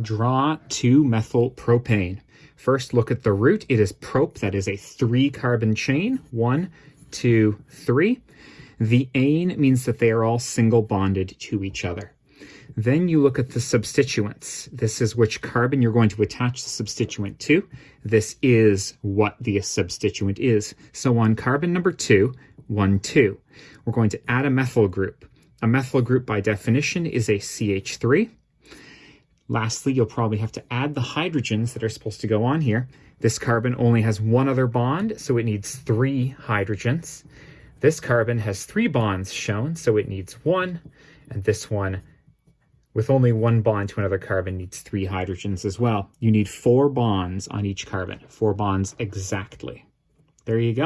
Draw 2-methyl propane. First, look at the root. It is prop, that is a three-carbon chain. One, two, three. The ane means that they are all single bonded to each other. Then you look at the substituents. This is which carbon you're going to attach the substituent to. This is what the substituent is. So on carbon number two, one, two, we're going to add a methyl group. A methyl group by definition is a CH3. Lastly, you'll probably have to add the hydrogens that are supposed to go on here. This carbon only has one other bond, so it needs three hydrogens. This carbon has three bonds shown, so it needs one, and this one with only one bond to another carbon needs three hydrogens as well. You need four bonds on each carbon, four bonds exactly. There you go.